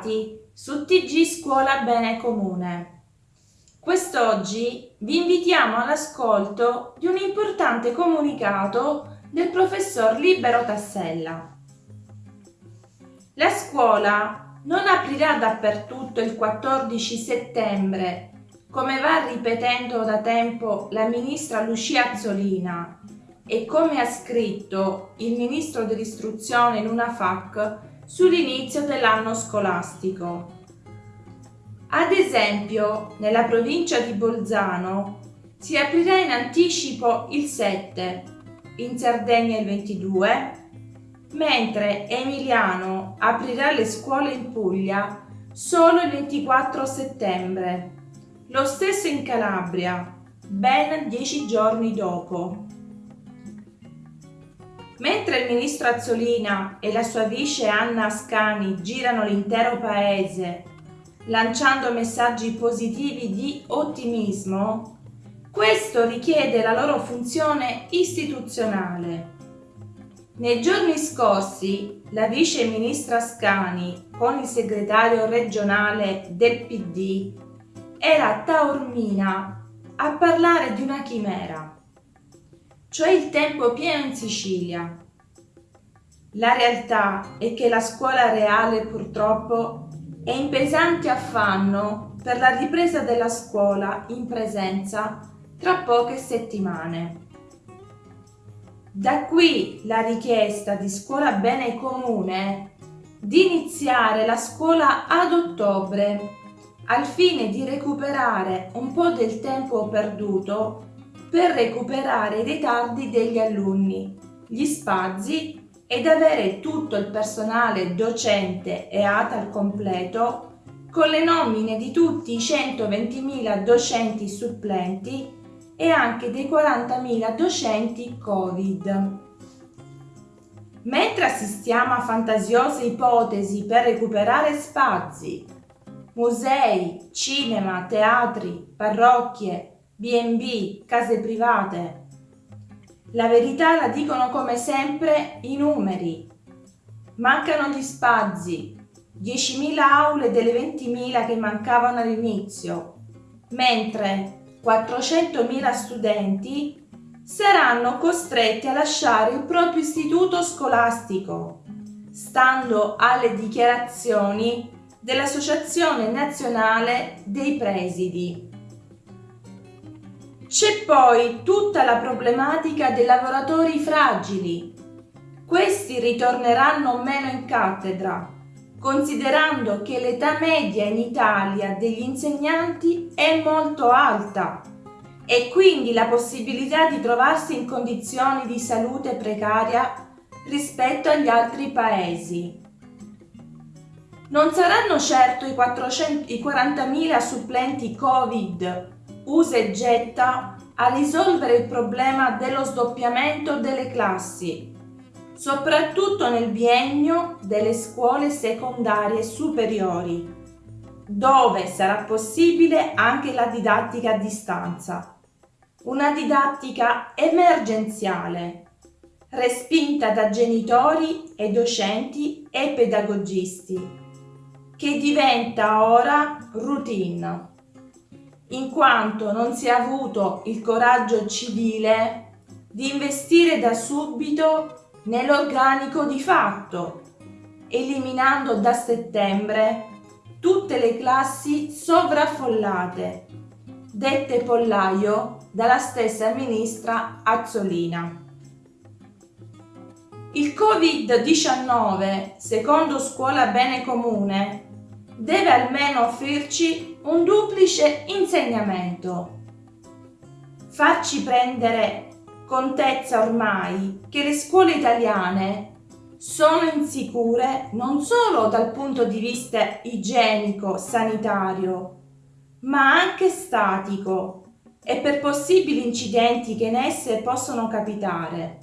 bentrovati su TG Scuola Bene Comune. Quest'oggi vi invitiamo all'ascolto di un importante comunicato del professor Libero Tassella. La scuola non aprirà dappertutto il 14 settembre, come va ripetendo da tempo la ministra Lucia Azzolina e come ha scritto il ministro dell'istruzione in una FAC sull'inizio dell'anno scolastico. Ad esempio, nella provincia di Bolzano si aprirà in anticipo il 7, in Sardegna il 22, mentre Emiliano aprirà le scuole in Puglia solo il 24 settembre. Lo stesso in Calabria, ben dieci giorni dopo. Mentre il ministro Azzolina e la sua vice Anna Ascani girano l'intero paese lanciando messaggi positivi di ottimismo, questo richiede la loro funzione istituzionale. Nei giorni scorsi la vice ministra Ascani con il segretario regionale del PD era a Taormina a parlare di una chimera cioè il tempo pieno in Sicilia. La realtà è che la scuola reale purtroppo è in pesante affanno per la ripresa della scuola in presenza tra poche settimane. Da qui la richiesta di Scuola Bene Comune di iniziare la scuola ad ottobre al fine di recuperare un po' del tempo perduto per recuperare i ritardi degli alunni, gli spazi ed avere tutto il personale docente e ATA al completo con le nomine di tutti i 120.000 docenti supplenti e anche dei 40.000 docenti Covid. Mentre assistiamo a fantasiose ipotesi per recuperare spazi, musei, cinema, teatri, parrocchie, B&B, case private. La verità la dicono come sempre i numeri. Mancano gli spazi, 10.000 aule delle 20.000 che mancavano all'inizio, mentre 400.000 studenti saranno costretti a lasciare il proprio istituto scolastico, stando alle dichiarazioni dell'Associazione Nazionale dei Presidi. C'è poi tutta la problematica dei lavoratori fragili. Questi ritorneranno meno in cattedra, considerando che l'età media in Italia degli insegnanti è molto alta e quindi la possibilità di trovarsi in condizioni di salute precaria rispetto agli altri paesi. Non saranno certo i, i 40.000 supplenti Covid usa e getta a risolvere il problema dello sdoppiamento delle classi, soprattutto nel biennio delle scuole secondarie superiori, dove sarà possibile anche la didattica a distanza. Una didattica emergenziale, respinta da genitori e docenti e pedagogisti, che diventa ora routine in quanto non si è avuto il coraggio civile di investire da subito nell'organico di fatto, eliminando da settembre tutte le classi sovraffollate, dette pollaio dalla stessa ministra Azzolina. Il Covid-19, secondo Scuola Bene Comune, deve almeno offrirci un duplice insegnamento. Farci prendere contezza ormai che le scuole italiane sono insicure non solo dal punto di vista igienico-sanitario, ma anche statico e per possibili incidenti che in esse possono capitare.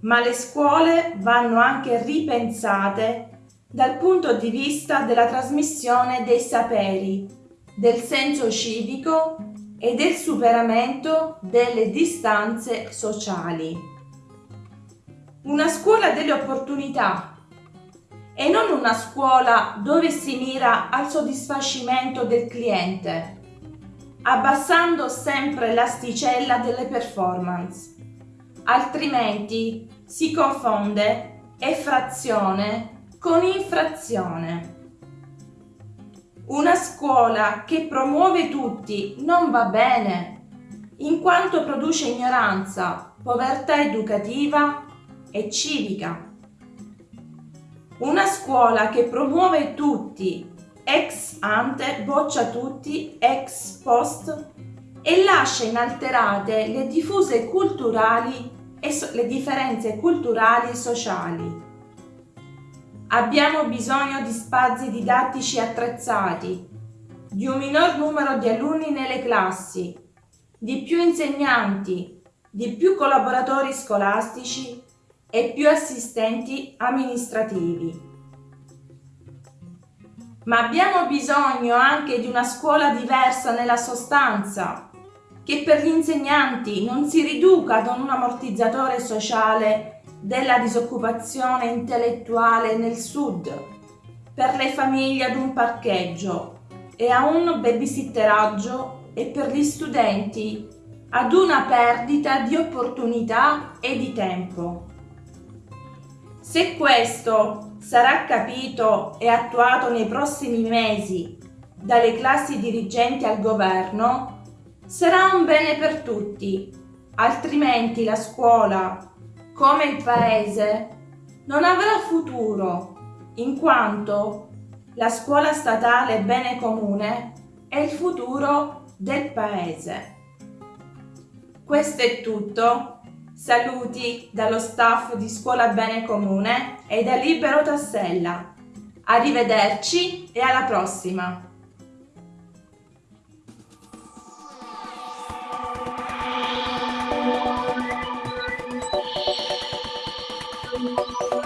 Ma le scuole vanno anche ripensate dal punto di vista della trasmissione dei saperi, del senso civico e del superamento delle distanze sociali. Una scuola delle opportunità e non una scuola dove si mira al soddisfacimento del cliente, abbassando sempre l'asticella delle performance. Altrimenti si confonde effrazione con infrazione. Una scuola che promuove tutti non va bene, in quanto produce ignoranza, povertà educativa e civica. Una scuola che promuove tutti ex ante, boccia tutti, ex post e lascia inalterate le diffuse culturali e so le differenze culturali e sociali. Abbiamo bisogno di spazi didattici attrezzati, di un minor numero di alunni nelle classi, di più insegnanti, di più collaboratori scolastici e più assistenti amministrativi. Ma abbiamo bisogno anche di una scuola diversa nella sostanza, che per gli insegnanti non si riduca ad un ammortizzatore sociale della disoccupazione intellettuale nel sud, per le famiglie ad un parcheggio e a un babysitteraggio e per gli studenti ad una perdita di opportunità e di tempo. Se questo sarà capito e attuato nei prossimi mesi dalle classi dirigenti al governo, sarà un bene per tutti, altrimenti la scuola, come il paese, non avrà futuro, in quanto la scuola statale bene comune è il futuro del paese. Questo è tutto. Saluti dallo staff di Scuola Bene Comune e da Libero Tassella. Arrivederci e alla prossima!